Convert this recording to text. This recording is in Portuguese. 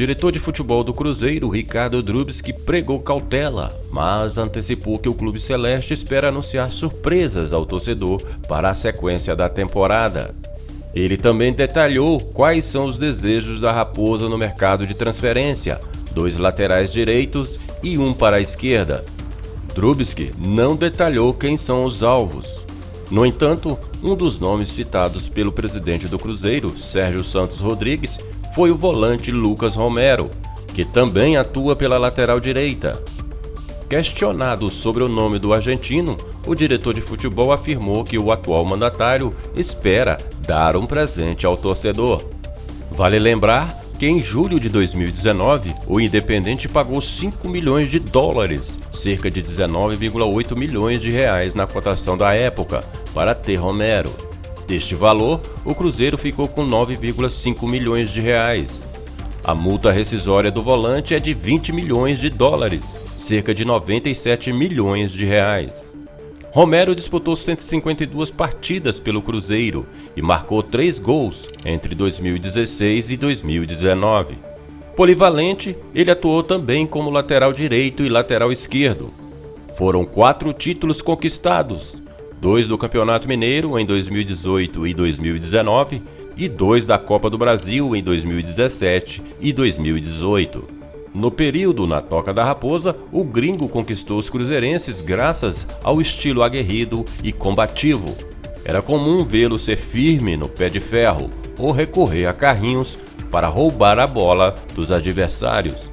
diretor de futebol do Cruzeiro, Ricardo Drubski, pregou cautela, mas antecipou que o Clube Celeste espera anunciar surpresas ao torcedor para a sequência da temporada. Ele também detalhou quais são os desejos da Raposa no mercado de transferência, dois laterais direitos e um para a esquerda. Drubski não detalhou quem são os alvos. No entanto, um dos nomes citados pelo presidente do Cruzeiro, Sérgio Santos Rodrigues, foi o volante Lucas Romero, que também atua pela lateral direita. Questionado sobre o nome do argentino, o diretor de futebol afirmou que o atual mandatário espera dar um presente ao torcedor. Vale lembrar que em julho de 2019, o Independente pagou 5 milhões de dólares, cerca de 19,8 milhões de reais na cotação da época, para ter Romero. Deste valor, o Cruzeiro ficou com 9,5 milhões de reais. A multa rescisória do volante é de 20 milhões de dólares, cerca de 97 milhões de reais. Romero disputou 152 partidas pelo Cruzeiro e marcou 3 gols entre 2016 e 2019. Polivalente, ele atuou também como lateral direito e lateral esquerdo. Foram quatro títulos conquistados, dois do Campeonato Mineiro em 2018 e 2019 e dois da Copa do Brasil em 2017 e 2018. No período na Toca da Raposa, o gringo conquistou os cruzeirenses graças ao estilo aguerrido e combativo. Era comum vê-lo ser firme no pé de ferro ou recorrer a carrinhos para roubar a bola dos adversários.